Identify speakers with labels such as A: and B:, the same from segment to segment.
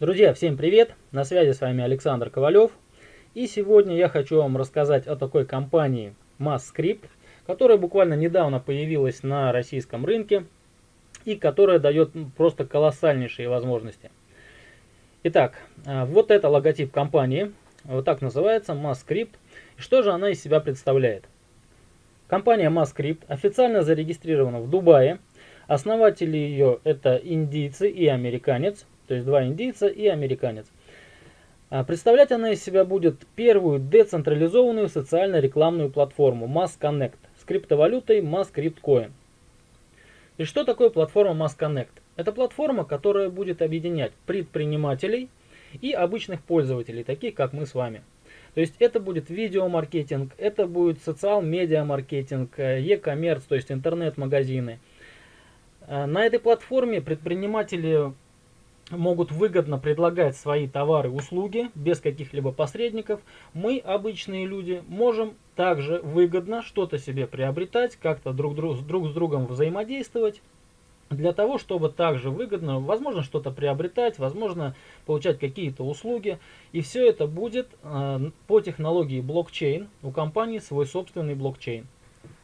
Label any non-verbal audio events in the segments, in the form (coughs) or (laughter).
A: Друзья, всем привет! На связи с вами Александр Ковалев. И сегодня я хочу вам рассказать о такой компании MassScript, которая буквально недавно появилась на российском рынке и которая дает просто колоссальнейшие возможности. Итак, а, вот это логотип компании, вот так называется, MassScript. Что же она из себя представляет? Компания MassScript официально зарегистрирована в Дубае. Основатели ее это индийцы и американец, то есть два индийца и американец. А представлять она из себя будет первую децентрализованную социально-рекламную платформу Mass Connect с криптовалютой Mass Crypt Coin. И что такое платформа Mass Connect? Это платформа, которая будет объединять предпринимателей и обычных пользователей, таких как мы с вами. То есть это будет видеомаркетинг, это будет социал-медиа маркетинг, e-commerce, то есть интернет-магазины. А на этой платформе предприниматели могут выгодно предлагать свои товары и услуги без каких-либо посредников. Мы, обычные люди, можем также выгодно что-то себе приобретать, как-то друг, друг, друг с другом взаимодействовать. Для того, чтобы также выгодно, возможно, что-то приобретать, возможно, получать какие-то услуги. И все это будет э, по технологии блокчейн. У компании свой собственный блокчейн.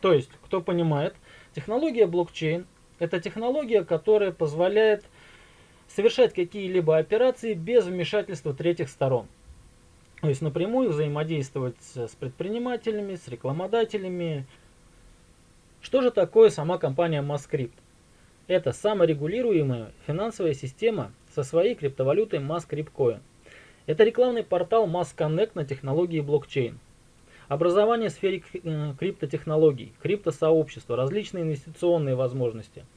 A: То есть, кто понимает, технология блокчейн – это технология, которая позволяет совершать какие-либо операции без вмешательства третьих сторон. То есть напрямую взаимодействовать с предпринимателями, с рекламодателями. Что же такое сама компания MassCrypt? Это саморегулируемая финансовая система со своей криптовалютой MassCryptCoin. Это рекламный портал MassConnect на технологии блокчейн. Образование в сфере э, криптотехнологий, криптосообщества, различные инвестиционные возможности –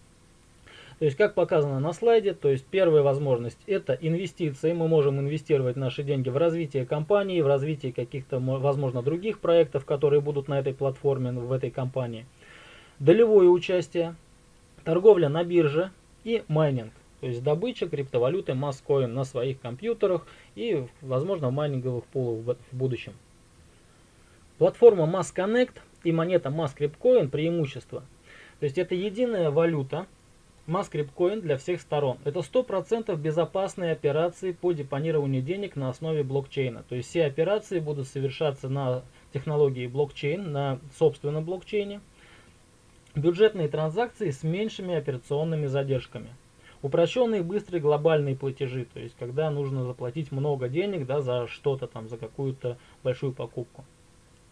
A: то есть, как показано на слайде, то есть первая возможность это инвестиции. Мы можем инвестировать наши деньги в развитие компании, в развитие каких-то, возможно, других проектов, которые будут на этой платформе, в этой компании. Долевое участие, торговля на бирже и майнинг. То есть добыча криптовалюты MassCoin на своих компьютерах и, возможно, в майнинговых пулах в будущем. Платформа MassConnect и монета MassCryptCoin преимущество. То есть это единая валюта, Маскриптcoin для всех сторон. Это 100% безопасные операции по депонированию денег на основе блокчейна. То есть все операции будут совершаться на технологии блокчейн, на собственном блокчейне. Бюджетные транзакции с меньшими операционными задержками. Упрощенные быстрые глобальные платежи, то есть когда нужно заплатить много денег да, за что-то там, за какую-то большую покупку.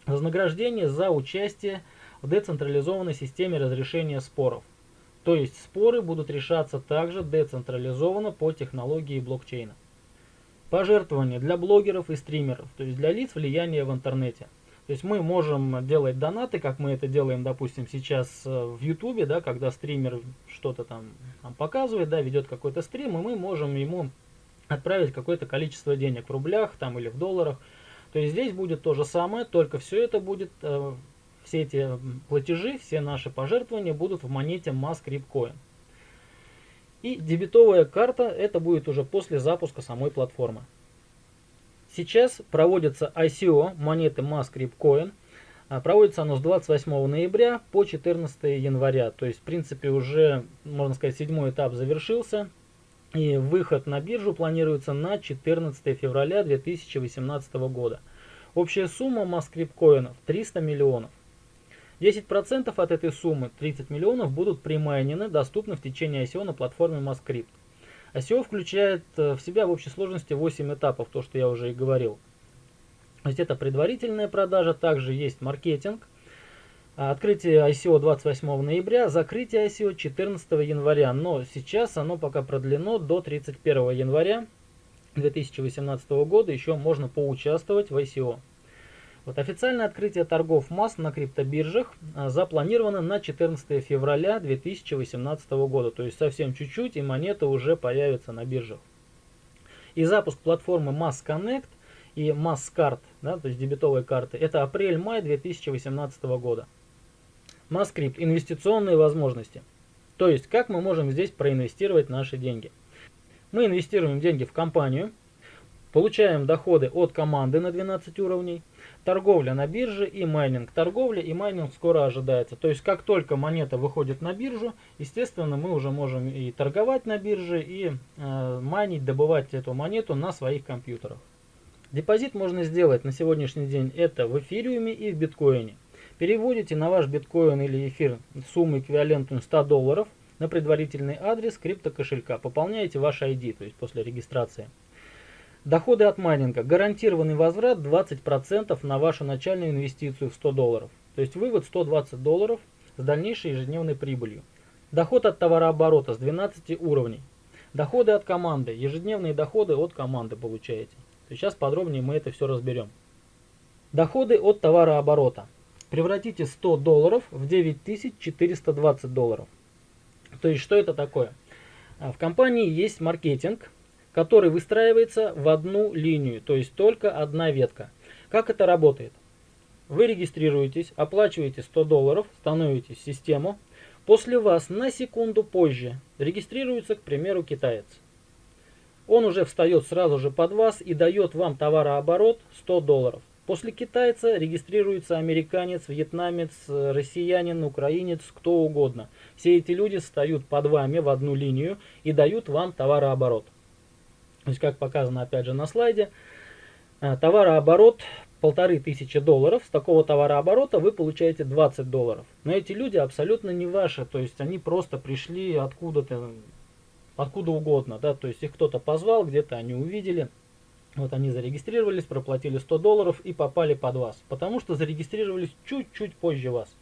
A: Вознаграждение за участие в децентрализованной системе разрешения споров. То есть споры будут решаться также децентрализованно по технологии блокчейна. Пожертвования для блогеров и стримеров, то есть для лиц влияния в интернете. То есть мы можем делать донаты, как мы это делаем, допустим, сейчас э, в Ютубе, да, когда стример что-то там нам показывает, да, ведет какой-то стрим, и мы можем ему отправить какое-то количество денег в рублях там или в долларах. То есть здесь будет то же самое, только все это будет э, все эти платежи, все наши пожертвования будут в монете MassCryptCoin. И дебетовая карта это будет уже после запуска самой платформы. Сейчас проводится ICO монеты MassCryptCoin. А, проводится оно с 28 ноября по 14 января. То есть, в принципе, уже, можно сказать, седьмой этап завершился. И выход на биржу планируется на 14 февраля 2018 года. Общая сумма MassCryptCoin 300 миллионов. 10% от этой суммы, 30 миллионов, будут примайнены, доступны в течение ICO на платформе MassCrypt. ICO включает э, в себя в общей сложности 8 этапов, то, что я уже и говорил. То есть это предварительная продажа, также есть маркетинг, открытие ICO 28 ноября, закрытие ICO 14 января, но сейчас оно пока продлено до 31 января 2018 года, еще можно поучаствовать в ICO. Вот официальное открытие торгов масс на криптобиржах а, запланировано на 14 февраля 2018 года. То есть совсем чуть-чуть и монеты уже появятся на биржах. И запуск платформы Mass Connect и Mass Card, да, то есть дебетовые карты, это апрель-май 2018 года. MassCryp – инвестиционные возможности. То есть, как мы можем здесь проинвестировать наши деньги. Мы инвестируем деньги в компанию, получаем доходы от команды на 12 уровней – торговля на бирже и майнинг. Торговля и майнинг скоро ожидается. То есть как только монета выходит на биржу, естественно мы уже можем и торговать на бирже, и э, майнить, добывать эту монету на своих компьютерах. Депозит можно сделать на сегодняшний день это в эфириуме и в биткоине. Переводите на ваш биткоин или эфир сумму эквивалентную 100 долларов на предварительный адрес криптокошелька. Пополняете ваш ID, то есть после регистрации. Доходы от майнинга. Гарантированный возврат 20% на вашу начальную инвестицию в 100 долларов. То есть вывод 120 долларов с дальнейшей ежедневной прибылью. Доход от товарооборота с 12 уровней. Доходы от команды. Ежедневные доходы от команды получаете. Сейчас подробнее мы это все разберем. Доходы от товарооборота. Превратите 100 долларов в 9420 долларов. То есть что это такое? А, в компании есть маркетинг, который выстраивается в одну линию, то есть только одна ветка. Как это работает? Вы регистрируетесь, оплачиваете 100 долларов, становитесь в систему. После вас на секунду позже регистрируется, к примеру, китаец. Он уже встает сразу же под вас и дает вам товарооборот 100 долларов. После китайца регистрируется американец, вьетнамец, россиянин, украинец, кто угодно. Все эти люди встают под вами в одну линию и дают вам товарооборот. То есть, как показано опять же на слайде, э, товарооборот полторы тысячи долларов. С такого товарооборота вы получаете 20 долларов. Но эти люди абсолютно не ваши. То есть, они просто пришли откуда-то, откуда угодно. Да? То есть, их кто-то позвал, где-то они увидели. Вот они зарегистрировались, проплатили 100 долларов и попали под вас. Потому что зарегистрировались чуть-чуть позже вас.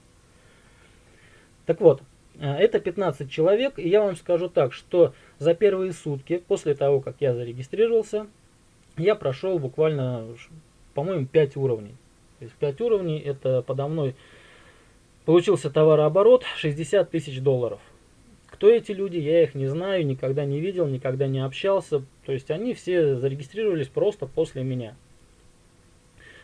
A: Так вот, э, это 15 человек, и я вам скажу так, что за первые сутки, после того, как я зарегистрировался, я прошел буквально, по-моему, 5 уровней. То есть 5 уровней, это подо мной получился товарооборот 60 тысяч долларов. Кто эти люди, я их не знаю, никогда не видел, никогда не общался. То есть они все зарегистрировались просто после меня.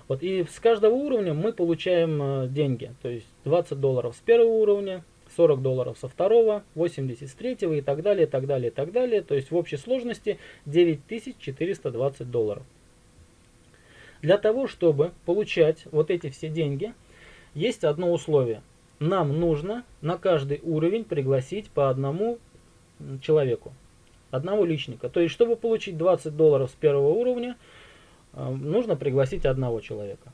A: Вот, и с каждого уровня мы получаем э, деньги. То есть 20 долларов с первого уровня, 40 долларов со второго, 80 с третьего и так далее, так далее, так далее. То есть в общей сложности 9420 долларов. Для того, чтобы получать вот эти все деньги, есть одно условие. Нам нужно на каждый уровень пригласить по одному человеку, одного личника. То есть, чтобы получить 20 долларов с первого уровня, э, нужно пригласить одного человека.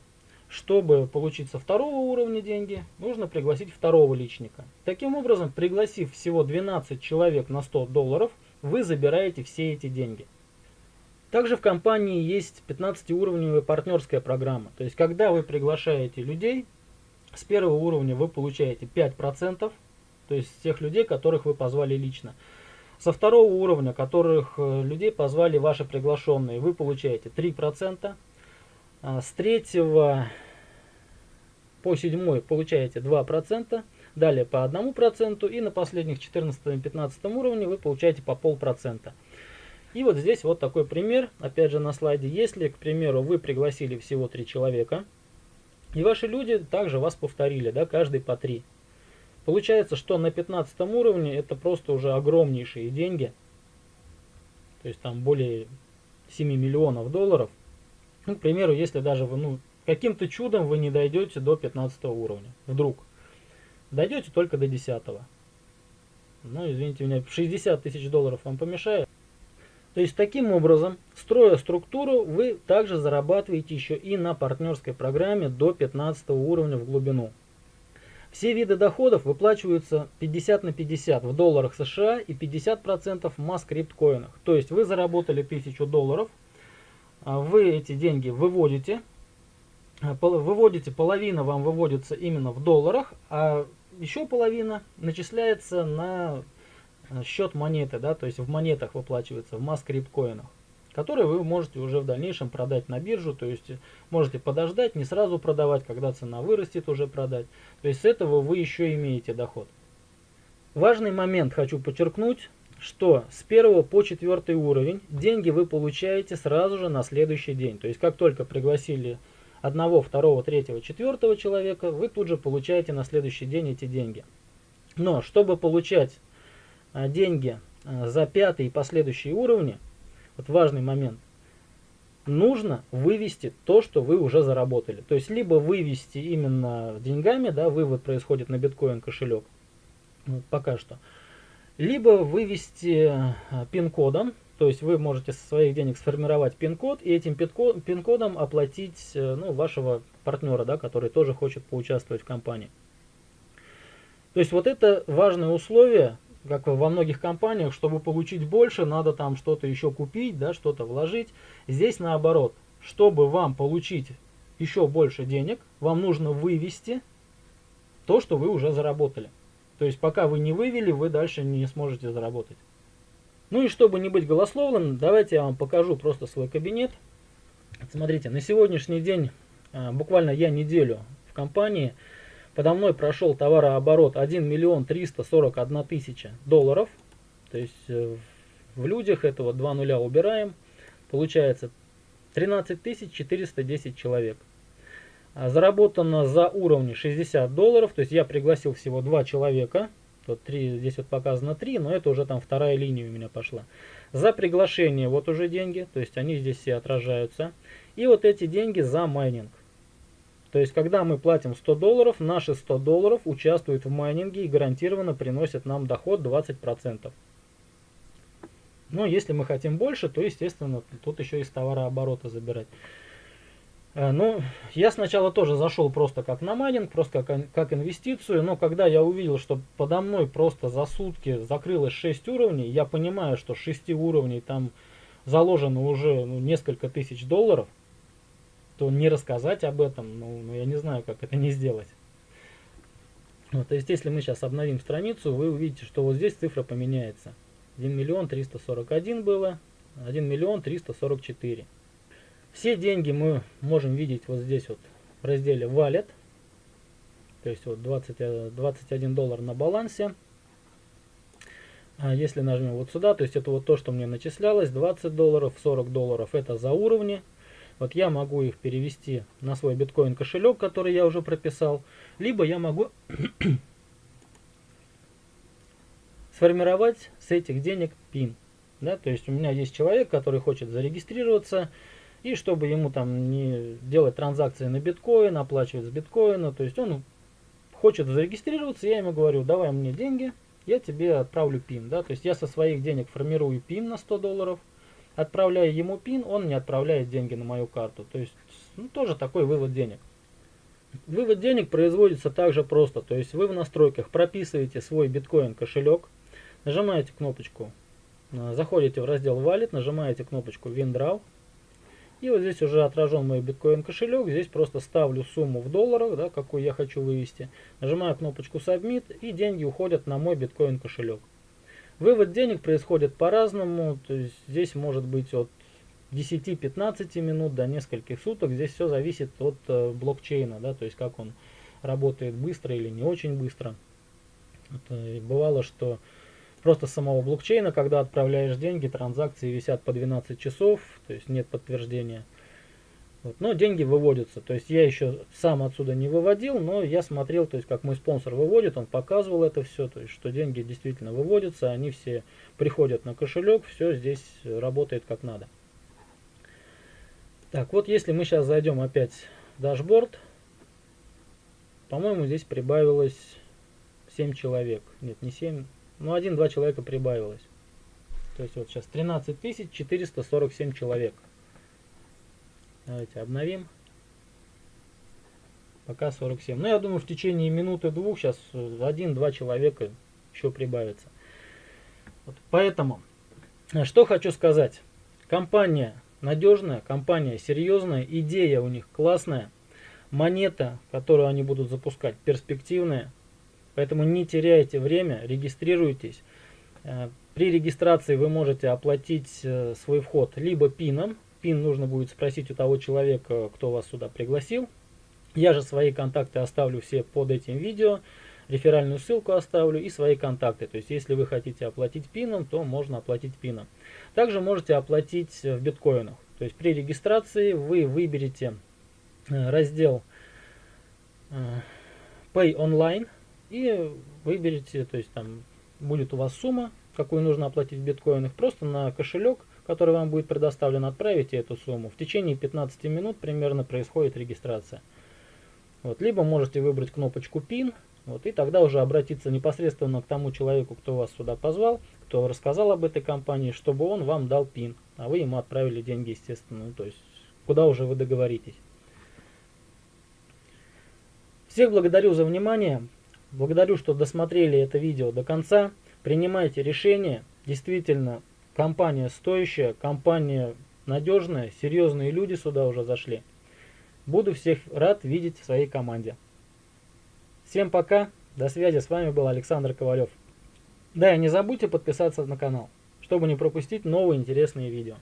A: Чтобы получить со второго уровня деньги, нужно пригласить второго личника. Таким образом, пригласив всего 12 человек на 100 долларов, вы забираете все эти деньги. Также в компании есть 15-уровневая партнерская программа. То есть, когда вы приглашаете людей, с первого уровня вы получаете 5%, то есть тех людей, которых вы позвали лично. Со второго уровня, которых э, людей позвали ваши приглашенные, вы получаете 3%. А, с третьего по седьмой получаете 2%, далее по 1% и на последних 14-15 уровне вы получаете по полпроцента. И вот здесь вот такой пример, опять же на слайде. Если, к примеру, вы пригласили всего 3 человека, и ваши люди также вас повторили, да, каждый по 3. Получается, что на 15 уровне это просто уже огромнейшие деньги. То есть там более 7 миллионов долларов. Ну, к примеру, если даже вы, ну, каким-то чудом вы не дойдете до 15 уровня. Вдруг. Дойдете только до 10. Ну, извините меня, 60 тысяч долларов вам помешает. То есть таким образом, строя структуру, вы также зарабатываете еще и на партнерской программе до 15 уровня в глубину. Все виды доходов выплачиваются 50 на 50 в долларах США и 50% в маскрипткоинах. То есть вы заработали 1000 долларов, вы эти деньги выводите, а, выводите, половина вам выводится именно в долларах, а еще половина начисляется на э, счет монеты, да, то есть в монетах выплачивается, в маскрипткоинах которые вы можете уже в дальнейшем продать на биржу, то есть можете подождать, не сразу продавать, когда цена вырастет, уже продать. То есть с этого вы еще имеете доход. Важный момент хочу подчеркнуть, что с 1 по 4 уровень деньги вы получаете сразу же на следующий день. То есть как только пригласили одного, второго, третьего, четвертого человека, вы тут же получаете на следующий день эти деньги. Но чтобы получать а, деньги а, за пятый и последующие уровни, вот важный момент. нужно вывести то, что вы уже заработали. То есть, либо вывести именно деньгами, да, вывод происходит на биткоин кошелек, ну, пока что, либо вывести а, пин-кодом, то есть вы можете со своих денег сформировать пин-код и этим пин-кодом оплатить э, ну, вашего партнера, да, который тоже хочет поучаствовать в компании. То есть вот это важное условие, как во многих компаниях, чтобы получить больше, надо там что-то еще купить, да, что-то вложить. Здесь наоборот, чтобы вам получить еще больше денег, вам нужно вывести то, что вы уже заработали. То есть пока вы не вывели, вы дальше не сможете заработать. Ну и чтобы не быть голословным, давайте я вам покажу просто свой кабинет. Смотрите, на сегодняшний день, а, буквально я неделю в компании, Подо мной прошел товарооборот 1 миллион 341 тысяча долларов. То есть э, в людях этого два нуля убираем. Получается 13 410 человек. Заработано за уровни 60 долларов. То есть я пригласил всего два человека. Тут 3, здесь вот показано 3, но это уже там вторая линия у меня пошла. За приглашение вот уже деньги, то есть они здесь все отражаются. И вот эти деньги за майнинг. То есть, когда мы платим 100 долларов, наши 100 долларов участвуют в майнинге и гарантированно приносят нам доход 20%. Но если мы хотим больше, то, естественно, тут еще из товарооборота забирать. Э, ну, я сначала тоже зашел просто как на майнинг, просто как, как инвестицию, но когда я увидел, что подо мной просто за сутки закрылось 6 уровней, я понимаю, что 6 уровней там заложено уже ну, несколько тысяч долларов – то не рассказать об этом, ну, ну я не знаю, как это не сделать. Вот, то есть, если мы сейчас обновим страницу, вы увидите, что вот здесь цифра поменяется. 1 миллион 341 было, 1 миллион 344. Все деньги мы можем видеть вот здесь вот в разделе Wallet. То есть вот 20, 21 доллар на балансе. А если нажмем вот сюда, то есть это вот то, что мне начислялось, 20 долларов, 40 долларов это за уровни. Вот я могу их перевести на свой биткоин кошелек, который я уже прописал, либо я могу (coughs) сформировать с этих денег пин. Да, то есть у меня есть человек, который хочет зарегистрироваться, и чтобы ему там не делать транзакции на биткоин, оплачивать с биткоина, то есть он хочет зарегистрироваться, я ему говорю, давай мне деньги, я тебе отправлю пин. Да, то есть я со своих денег формирую пин на 100 долларов, отправляя ему пин, он не отправляет деньги на мою карту. То есть, ну, тоже такой вывод денег. Вывод денег производится также просто. То есть вы в настройках прописываете свой биткоин кошелек, нажимаете кнопочку, э, заходите в раздел Wallet, нажимаете кнопочку WinDraw. И вот здесь уже отражен мой биткоин кошелек. Здесь просто ставлю сумму в долларах, да, какую я хочу вывести. Нажимаю кнопочку Submit и деньги уходят на мой биткоин кошелек. Вывод денег происходит по-разному, здесь может быть от 10-15 минут до нескольких суток. Здесь все зависит от э, блокчейна, да, то есть как он работает быстро или не очень быстро. Это бывало, что просто самого блокчейна, когда отправляешь деньги, транзакции висят по 12 часов, то есть нет подтверждения. Вот. Но деньги выводятся. То есть я еще сам отсюда не выводил, но я смотрел, то есть как мой спонсор выводит, он показывал это все, то есть что деньги действительно выводятся, они все приходят на кошелек, все здесь работает как надо. Так, вот если мы сейчас зайдем опять в дашборд, по-моему, здесь прибавилось 7 человек. Нет, не 7, ну 1-2 человека прибавилось. То есть вот сейчас 13 447 человек. Давайте обновим. Пока 47. Но ну, я думаю, в течение минуты-двух сейчас один-два человека еще прибавится. Вот поэтому, что хочу сказать. Компания надежная, компания серьезная, идея у них классная. Монета, которую они будут запускать, перспективная. Поэтому не теряйте время, регистрируйтесь. Э, при регистрации вы можете оплатить э, свой вход либо пином, пин нужно будет спросить у того человека, кто вас сюда пригласил. Я же свои контакты оставлю все под этим видео. Реферальную ссылку оставлю и свои контакты. То есть, если вы хотите оплатить пином, то можно оплатить пином. Также можете оплатить в биткоинах. То есть, при регистрации вы выберете э, раздел э, Pay Online и выберете, то есть там будет у вас сумма, какую нужно оплатить в биткоинах, просто на кошелек который вам будет предоставлен, отправите эту сумму. В течение 15 минут примерно происходит регистрация. Вот, либо можете выбрать кнопочку PIN, вот, и тогда уже обратиться непосредственно к тому человеку, кто вас сюда позвал, кто рассказал об этой компании, чтобы он вам дал PIN, а вы ему отправили деньги, естественно, ну, то есть куда уже вы договоритесь. Всех благодарю за внимание, благодарю, что досмотрели это видео до конца, принимайте решения, действительно, компания стоящая, компания надежная, серьезные люди сюда уже зашли. Буду всех рад видеть в своей команде. Всем пока, до связи, с вами был Александр Ковалев. Да, и не забудьте подписаться на канал, чтобы не пропустить новые интересные видео.